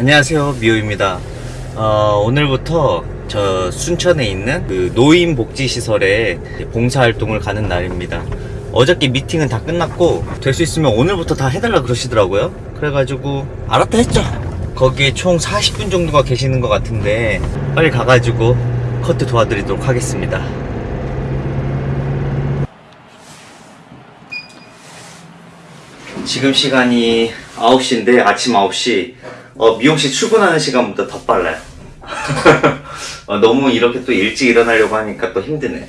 안녕하세요 미호입니다. 어, 오늘부터 저 순천에 있는 그 노인복지시설에 봉사활동을 가는 날입니다. 어저께 미팅은 다 끝났고 될 수 있으면 오늘부터 다 해달라 그러시더라고요. 그래가지고 알았다 했죠. 거기에 총 40분 정도가 계시는 것 같은데 빨리 가가지고 커트 도와드리도록 하겠습니다. 지금 시간이 9시인데 아침 9시 어, 미용실 출근하는 시간보다 더 빨라요 어, 너무 이렇게 또 일찍 일어나려고 하니까 또 힘드네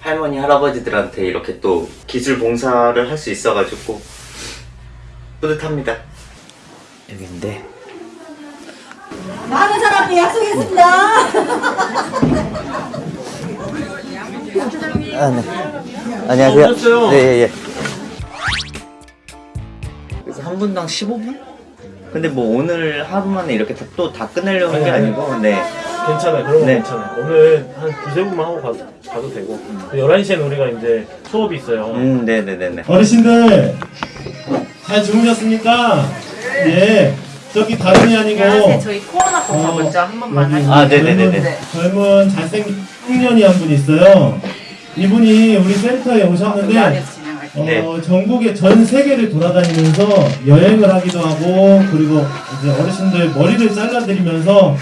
할머니 할아버지들한테 이렇게 또 기술 봉사를 할 수 있어가지고 뿌듯합니다 여기인데 많은 사람이 약속했습니다. 아, 네. 안녕하세요. 네, 예, 예. 그래서 한 분당 15분? 근데 뭐 오늘 하루 만에 이렇게 또 다 끝내려는 게 아니고, 네. 괜찮아요. 그런 거 네. 괜찮아요. 오늘 한 두세 분만 하고 가도, 가도 되고. 11시에는 우리가 이제 수업이 있어요. 음, 네네네네. 어르신들 잘 주무셨습니까? 예. 저기 다름이 아니고 안녕하세요. 저희 코로나 검사 어, 먼저 한 번만 하시죠. 아, 네네네네. 젊은, 젊은 잘생긴 청년이 한 분 있어요. 이분이 우리 센터에 오셨는데 네. 어, 전국의 전 세계를 돌아다니면서 여행을 하기도 하고 그리고 이제 어르신들 머리를 잘라드리면서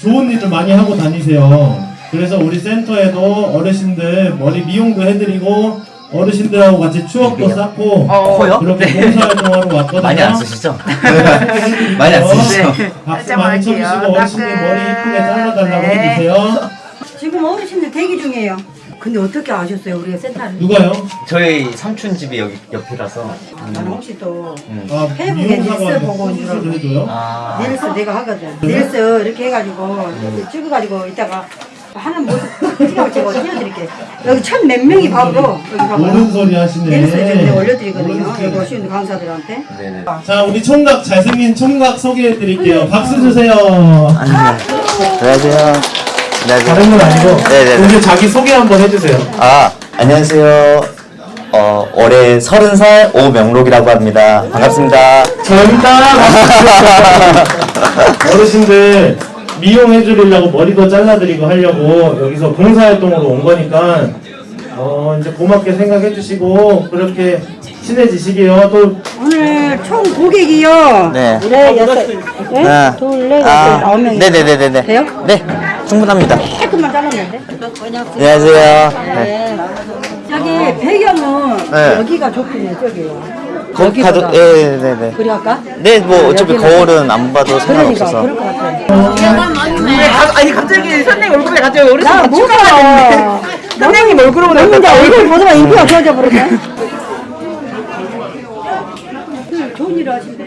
좋은 일을 많이 하고 다니세요. 그래서 우리 센터에도 어르신들 머리 미용도 해드리고 어르신들하고 같이 추억도 쌓고 어? 그렇게 봉사활동하러 왔거든요. 많이 안 쓰시죠? 소개해드릴게요. 많이 안 쓰시죠? 박수 살짝만 많이. 쳐주시고 어르신들. 머리 이쁘게 잘라달라고 네. 해주세요. 지금 어르신들 대기 중이에요. 근데 어떻게 아셨어요? 우리가 센터를. 누가요? 저희 삼촌 집이 여기 옆이라서. 나는 혹시 또 음. 아, 페북에 릴스 보고 온줄 수술을 알고. 해줘요? 아. 릴스 내가 하거든. 릴스 이렇게 해가지고 이렇게 찍어가지고 이따가 하는 모습 찍어가지고 띄워드릴게. 여기 천 몇 명이 봐도 여기 봐봐. 옳은 소리 하시네. 릴스 이제 올려드리거든요. 여기 오시는 강사들한테. 네네. 자, 우리 총각 잘생긴 총각 소개해드릴게요. 박수 주세요. 안녕하세요. 안녕하세요. 다른 건 아니고 네 네네. 우리 자기 소개 한번 해주세요. 아, 안녕하세요. 어, 올해 서른 살 오명록이라고 합니다. 반갑습니다. 젊다. 어르신들 미용해 드리려고 머리도 잘라드리고 하려고 여기서 봉사활동으로 온 거니까 어 이제 고맙게 생각해 주시고 그렇게 친해지시게요. 또 오늘 총 고객이요. 네. 네, 여섯, 네? 아, 둘, 넷, 여섯, 아홉 명이. 네네네네. 돼요? 네, 충분합니다. 조금만 잘랐는데. 안녕하세요. 네. 네. 저기 배경은 네. 여기가 좋긴 해, 저기요. 거기 가도, 여기보다. 예, 네네. 그리 할까? 네, 뭐, 어차피 여기는- 거울은 안 봐도 그러니까, 상관없어서. 그럴 것 같아. 왜 가- 아니 갑자기 선생님 얼굴에 갑자기 어르신 나 뭐가 선생님 얼굴로 너무 얼굴 보더만 인기가 좋아져 버렸네. 좋은 일을 하신대.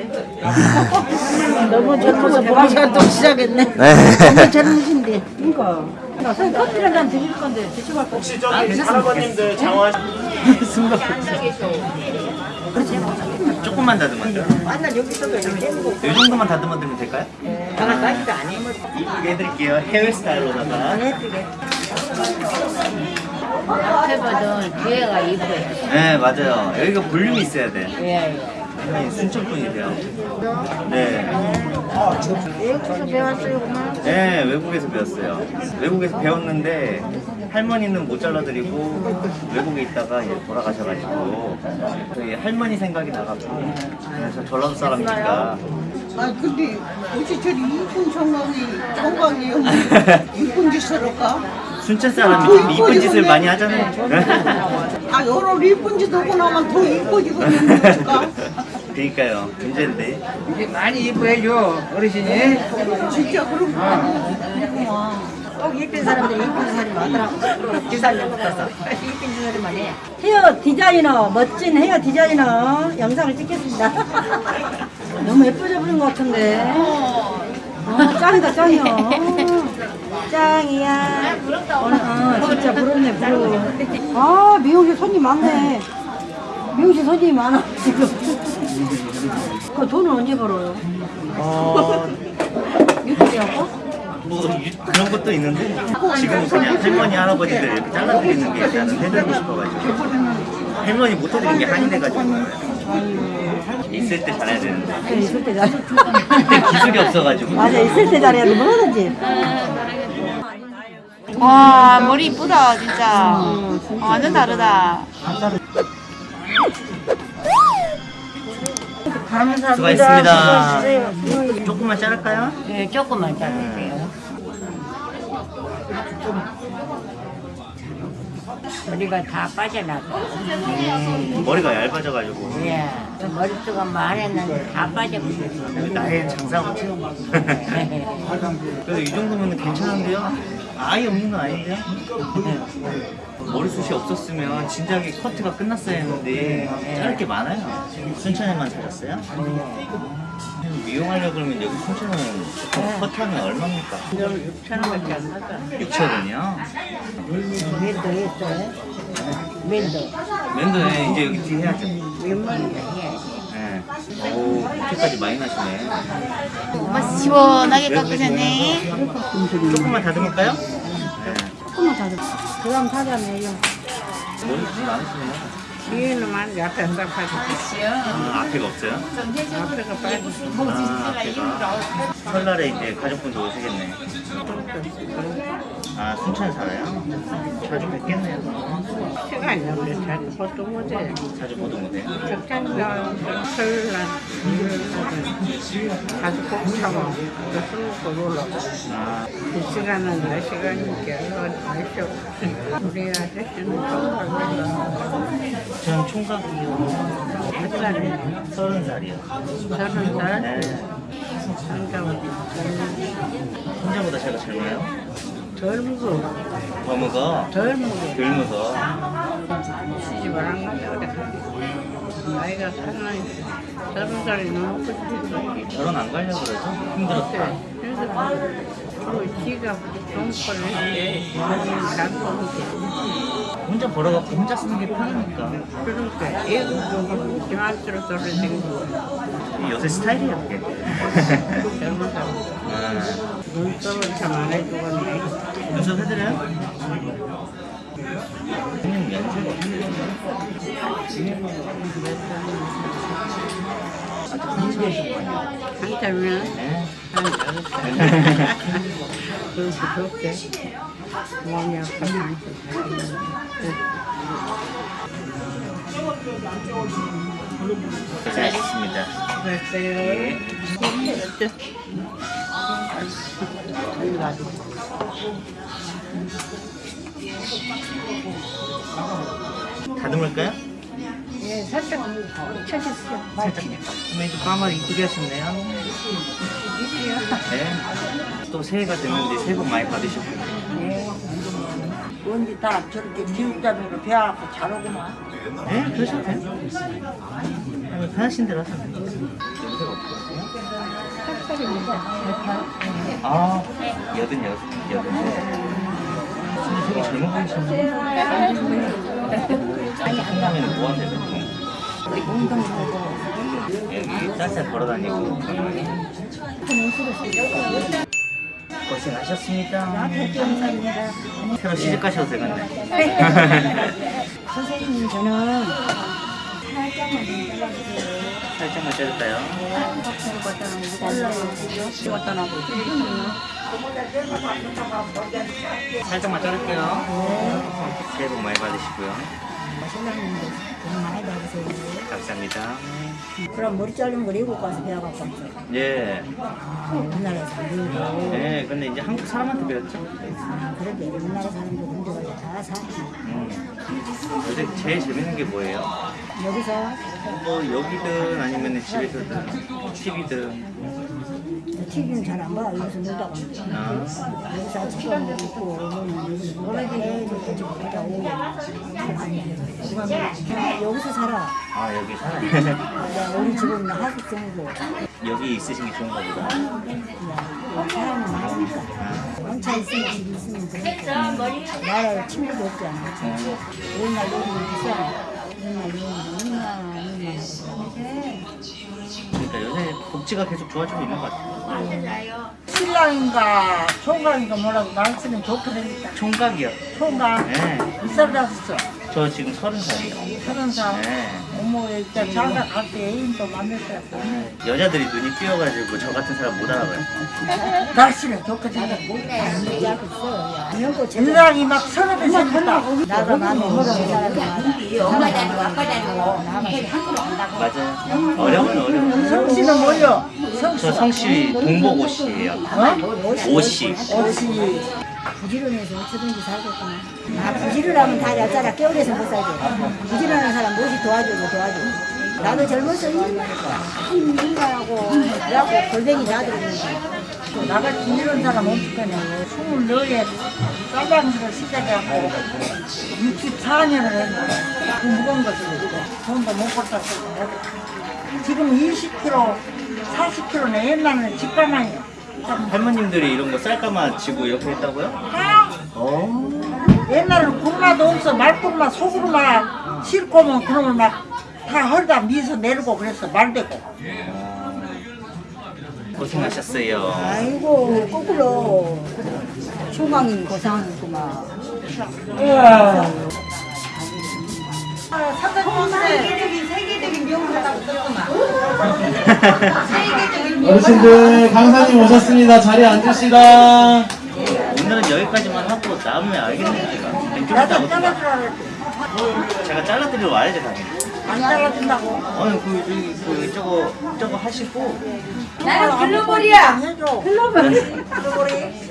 너무 젊어서 봉사 또 시작했네. 네. 젊으신데. 그러니까. 나 선생님 커피 한잔 드실 건데 드시고 갈 거. 혹시 저기 할아버님들 장화 조금만 다듬으면 돼요. 맨날 여기 있어도 이렇게 해보고. 이 정도만 다듬어 드면 될까요? 하나 따지도 아니에요. 이쁘게 해드릴게요. 헤어스타일로다가. 앞에보다 뒤에가 이뻐요. 네, 맞아요. 여기가 볼륨이 있어야 돼. 예, 네, 순천 분이세요. 네. 외국에서 배웠어요, 그만. 네, 외국에서 배웠어요. 외국에서 배웠는데 할머니는 못 잘라드리고 외국에 있다가 이제 돌아가셔가지고 저희 할머니 생각이 나가지고 그래서 전라도 사람이니까 아 근데 어찌 저리 이쁜 청각이 청각이요 이쁜 짓을 할까? 순천 사람이 좀 이쁜 짓을 많이 하잖아요. 아 여러 이쁜 짓 하고 나면 더 이뻐지고 있는 거니까 그니까요. 문제인데. 이게 많이 이뻐해줘 어르신이. 진짜 그런 거 아니야 꼭 이쁜 사람들이 이쁜 사람이 많더라고. 기사님 붙어서. 이쁜 사람만 해. 헤어 디자이너, 멋진 헤어 디자이너 영상을 찍겠습니다. 너무 예뻐져 버린 것 같은데. 어, 짱이다, 짱이야. 짱이야. 오늘, 어, 진짜 부럽네, 부러워. 아, 미용실 손님 많네. 미용실 손님이 많아, 지금. 그 돈은 언제 벌어요? 어, 유튜브하고? 뭐 유- 그런 것도 있는데 지금 그냥 할머니 할아버지들 이렇게 잘라드리는 게 나는 해드리고 싶어가지고 할머니 못 해드린 게 한이 돼가지고 있을 때 잘해야 되는데 그래, 있을 때 잘해. 그때 기술이 없어가지고 맞아, 있을 때 잘해야 돼. 뭐든지. 와 머리 이쁘다 진짜 완전 다르다 수고하셨습니다 조금만 자를까요? 네, 조금만 자르세요. 머리가 다 빠져나가. 음, 머리가 얇아져가지고 예, 머릿수가 많았는데 다 빠져버렸어. 나의 장사고 그래도 이 정도면 괜찮은데요? 아예 없는 건 아닌데요? 머리숱이 없었으면 진작에 커트가 끝났어야 했는데 자를 게 많아요 순천에만 살았어요? 미용하려고 그러면 여기 순천은 보통 커트하면 얼마입니까? 6천원밖에 안 나가. 6천원이요? 면도 있어요? 면도. 맨도에 이제 여기 뒤 해야죠 웬만하면 해야지. 네. 오 이렇게까지 많이 나시네 엄마 시원하게 깎으셨네 조금만 다듬을까요? 그럼 사자매요. 머리숱이 많으시네요 뒤에는 많이 앞에 안 갚아줘. 아, 앞에가 없어요? 앞에가 빠져. 아, 앞에가 설날에 이제 가족분도 오시겠네 아 순천에 살아요? 자주 뵙겠네요 시간이 없어. 자꾸 보통 못해. 자주 보도 못해요 적당히가 설날, 가서 꼭 참아. 술 먹고 놀러. 아, 이 시간은 내 시간이니까 알죠. 우리 아저씨는 정말 저는 총각이요 몇 살이에요? 서른 살이요 서른 살? 네 혼자보다 제가 젊어요? 젊고 더 먹어? 젊고 덜 먹어 시집을 안 가자 그래. 나이가 상당히 서른 살이 넘고 싶었지. 결혼 안 가려고 그러죠? 힘들었다. 그래서 그 지가 정포를 했는데 혼자 벌어갖고 혼자 쓰는 게 편하니까. 그러니까 애국도 김한수로 돌아다니고 요새 스타일이야 그게. 젊은 사람. 아, 눈썹을 참안 해주겠네. 눈썹 해드려요? 네한 여섯 살. 그렇게 좋게 몸이 아파서 고 생하셨습니다 그랬어요. 다듬을까요? 예, 살짝 쳐주세요. 살짝 오늘도 까마를 이쁘게 하셨네요 네. 또 새해가 됐는데 새해 복 많이 받으셨고요 언니 다 저렇게 기육자미로 배워갖고 잘 오구만. 네 그러셔도 돼요 아니, 편하신 대로 어떻게 되세요? 아 여든 여섯 여든 근데 되게 젊어 보이시네요 한다면 뭐 하세요 보통? 여기 쌀쌀 걸어다니고 고생하셨습니다 새로 시집 가셔도 되겠네 선생님, 저는 살짝만 자를까요? 살짝만 자를게요. 새해 복 많이 받으시고요 신랑님도 돈 많이 받으세요. 감사합니다 그럼 머리 자르는 걸 외국 가서 배워갖고 왔죠. 예. 우리나라에서 안 배우고. 네, 근데 이제 한국 사람한테 배웠죠. 아, 그러게 우리나라 사람들 먼저 가서 다 사. 음. 요새 제일 재밌는 게 뭐예요? 여기서 뭐 여기든 아니면 집에서든 TV든 TV는 잘 안 봐. 여기서 놀다 가. 아, 여기서 아침밥 먹고 오면 여기서 오고. 여기서 살아. 아 여기 살아요. 야, 우리 집은 정도. 여기 있으신 게 좋은가 보다. 사람이 많으니까. 원차 있으면 집 있으면 되니까. 나라 친구도 없잖아. 어, 옛날 요즘 비싸. 옛날 요즘 얼마나 얼마나. 그러니까 요새 복지가 계속 좋아지고 있는 것 같아요. 신랑인가 총각인가 뭐라고 말씀이 좋게 생겼다. 총각이요. 총각 네, 이살 다었어 저 지금 서른 살이에요. 서른 살. 네, 어머 어머 진짜 자가 갈때 애인도 만났어요. 여자들이 눈이 띄어가지고 저 같은 사람 못 알아봐요. 날씨는 좋게 자가 세상이 막 서너 배 생겼다. 나도 나도 엄마 다니고 아빠 다니고 남편이 한국으로 간다고 맞아요. 어려운 어려운. 성씨는 뭐요? 저 성씨 동복 옷이에요. 옷이. 옷이 부지런해서 어쩌든지 살겠구나. 아 부지런하면 다 여자라 깨어내서 못 살지 부지런한 사람 무엇이 도와주고 도와주고 나도 젊어서 힘들어하고 그래갖고 골뱅이 다 들어오는 나같이 이런 사람 없을 거냐고. 스물네에 짜장면을 시작해갖고 64년을 했는데 그 무거운 것을 돈도 못 쓰고. 지금 20kg, 40kg네 옛날에는 집가만이요. 할머님들이 이런 거 쌀가마 지고 이렇게 했다고요? 어. 옛날에는 굴마도 없어. 말굴마 소굴마 싣고면 그놈을 막다 허리다 미서 내리고 그랬어 말대고. 고생하셨어요. 아이고 거꾸로. 중앙인 고상이구만. 썼구만 어르신들 강사님 오셨습니다. 자리에 앉으시다. 오늘은 여기까지만 하고 다음에 알겠네요. 제가. 잘라주라 그랬지 제가 잘라드리러 와야죠 당연히. 안 잘라준다고 아니 그 저기 그 저거 저거 하시고 나는 글로벌이야 해줘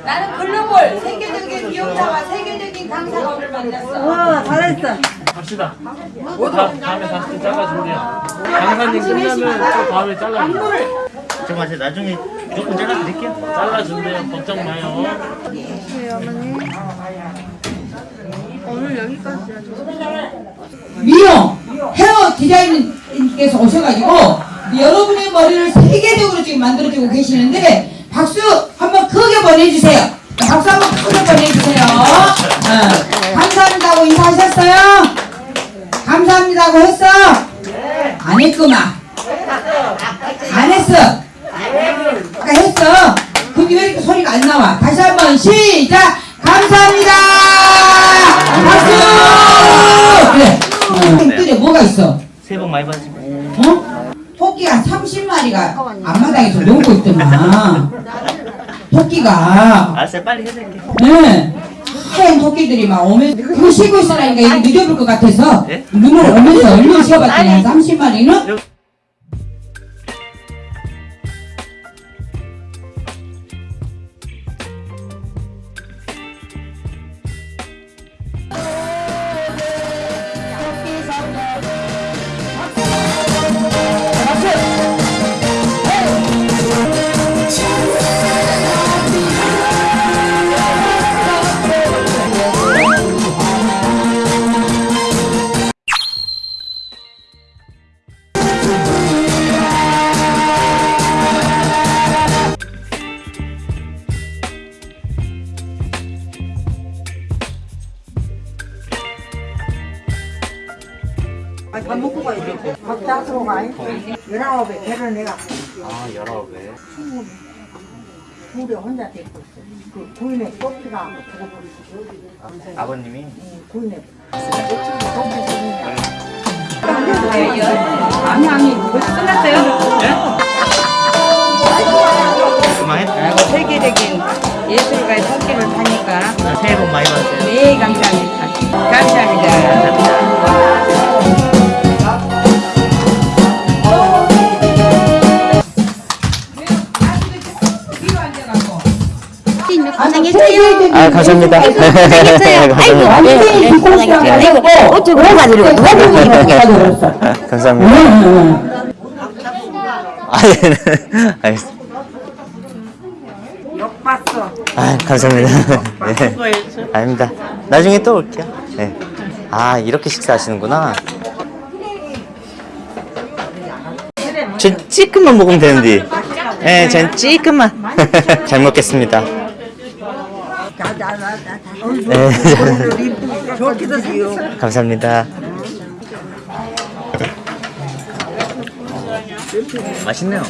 나는 글로벌 세계적인 미용사와 세계적인 강사가 오늘 만났어 와 잘했어 갑시다. 다, 다음에 다시 잘라줄게요. 강사님 끝나면 또 다음에 잘라줄게요. 잠깐만 제가 나중에 무조건 잘라드릴게요. 잘라준대요. 걱정 마요. 미용 헤어 디자인님께서 오셔가지고 여러분의 머리를 세계적으로 지금 만들어주고 계시는데 박수 한번 크게 보내주세요. 박수 한번 크게 보내주세요. 어, 감사합니다고 인사하셨어요? 감사합니다고 했어? 안 했구만. 안 했어. 아까 했어. 근데 왜 이렇게 소리가 안 나와? 다시 한번 시작. 감사합니다. 박수. 그래. 어, 그래 뭐가 있어? 새해 복 많이 받으시고. 어? 토끼가 30마리가 앞마당에서 놀고 있더만. 토끼가. 알았어요 빨리 해드릴게요. 네. 하얀 토끼들이 막 오면 그거 쉬고 있으라니까 이게 늦어볼 것 같아서 네? 눈을 오면서 얼른 쉬어봤더니 한 30마리는 둘이 혼자 데리고 있어 그 구인의 꽃피가 죽어버리고 아버님이 구인의 아니 아니 벌써 끝났어요. 세계적인 예술가의 손길을 타니까 새해 복 많이 받으세요. 네 감사합니다. 감사합니다. 감사합니다. 세계적인 아 감사합니다. 아이고 완전히 비공식이라고 어쩌고 해가지고 누가 그랬어 감사합니다. 아, 네. 알겠습니다. 봤어 아, 감사합니다. 네. 아닙니다. 나중에 또 올게요. 네. 아, 이렇게 식사하시는구나. 전 찌끔만 먹으면 되는데. 네, 전 찌끔만. 잘 먹겠습니다. 네, 감사합니다. 맛있네요.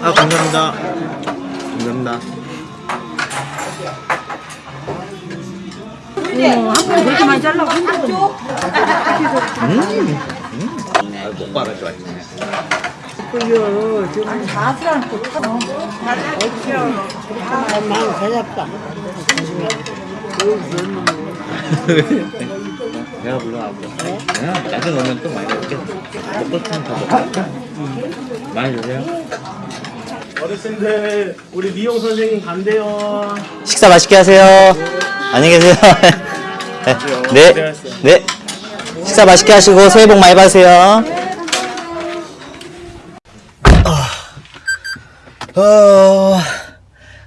아 감사합니다. 감사합니다. 한 번에 그렇게 많이 잘라고 힘들어. 먹방을 좋아했네. 아니 바스랑 또 타. 마음 대잡다. 내가 불러하고. 내가 나중에 오면 또 많이 먹게. 먹고 싶으면 더 먹어. 많이 주세요. 어르신들 우리 미용 선생님 간대요. 식사 맛있게 하세요. 안녕히 계세요. 네. 네. 식사 맛있게 하시고 새해 복 많이 받으세요. 어,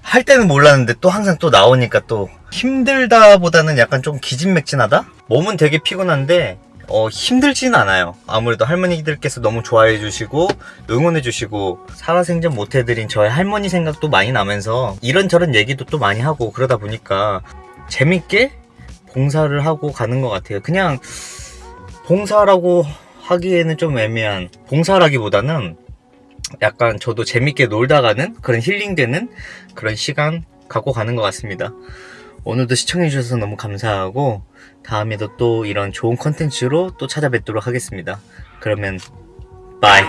할 때는 몰랐는데 또 항상 또 나오니까 또 힘들다 보다는 약간 좀 기진맥진하다? 몸은 되게 피곤한데 어, 힘들진 않아요. 아무래도 할머니들께서 너무 좋아해 주시고 응원해 주시고 살아생전 못 해드린 저의 할머니 생각도 많이 나면서 이런저런 얘기도 또 많이 하고 그러다 보니까 재밌게 봉사를 하고 가는 것 같아요. 그냥 봉사라고 하기에는 좀 애매한 봉사라기보다는 약간 저도 재밌게 놀다 가는 그런 힐링되는 그런 시간 갖고 가는 것 같습니다. 오늘도 시청해주셔서 너무 감사하고 다음에도 또 이런 좋은 컨텐츠로 또 찾아뵙도록 하겠습니다. 그러면 bye